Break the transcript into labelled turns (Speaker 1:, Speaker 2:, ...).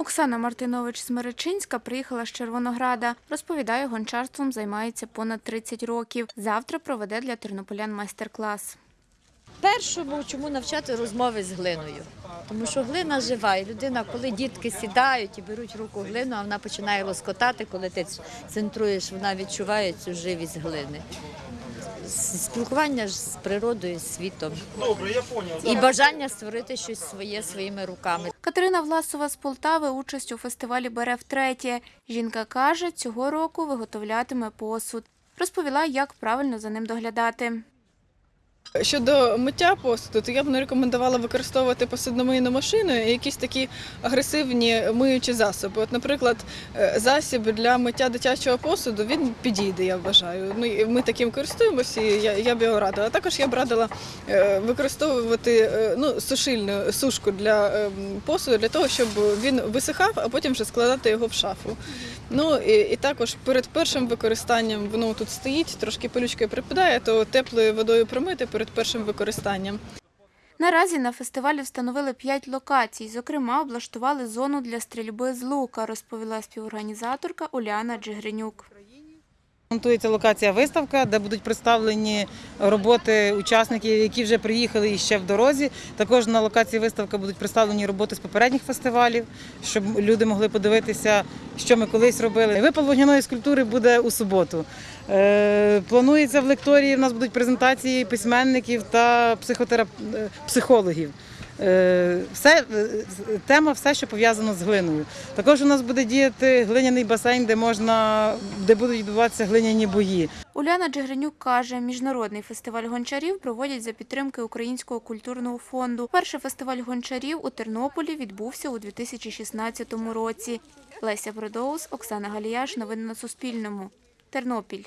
Speaker 1: Оксана Мартинович Смиречинська приїхала з Червонограда. Розповідає, гончарством займається понад 30 років. Завтра проведе для тернополян майстер-клас.
Speaker 2: Першому, чому навчати розмови з глиною. Тому що глина жива, і людина, коли дітки сідають і беруть руку глину, а вона починає лоскотати, коли ти центруєш, вона відчуває цю живість глини. Спілкування ж з природою, з світом.
Speaker 3: Добре, я понял.
Speaker 2: І бажання створити щось своє своїми руками.
Speaker 1: Катерина Власова з Полтави участь у фестивалі бере втретє. Жінка каже, цього року виготовлятиме посуд. Розповіла, як правильно за ним доглядати.
Speaker 4: Щодо миття посуду, то я б не рекомендувала використовувати посудомийну машину і якісь такі агресивні миючі засоби. От, наприклад, е, засіб для миття дитячого посуду він підійде, я вважаю. Ну ми таким користуємося, і я, я б його радила. Також я б радила е, використовувати е, ну, сушильну сушку для е, посуду для того, щоб він висихав, а потім вже складати його в шафу. Ну і, і також перед першим використанням воно тут стоїть, трошки пилючкою припадає, то теплою водою промити перед першим використанням.
Speaker 1: Наразі на фестивалі встановили п'ять локацій. Зокрема, облаштували зону для стрільби з лука, розповіла співорганізаторка Уляна Джигринюк.
Speaker 5: Монтується локація виставка, де будуть представлені роботи учасників, які вже приїхали і ще в дорозі. Також на локації виставка будуть представлені роботи з попередніх фестивалів, щоб люди могли подивитися, що ми колись робили. Випал вогняної скульптури буде у суботу. Е, Планується в лекторії. У нас будуть презентації письменників та е, психологів. Е, Все, е, тема все, що пов'язано з глиною. Також у нас буде діяти глиняний басейн, де можна, де будуть відбуватися глиняні бої.
Speaker 1: Уляна Джигринюк каже, міжнародний фестиваль гончарів проводять за підтримки Українського культурного фонду. Перший фестиваль гончарів у Тернополі відбувся у 2016 році. Леся Бродоус, Оксана Галіяш. Новини на Суспільному. Тернопіль.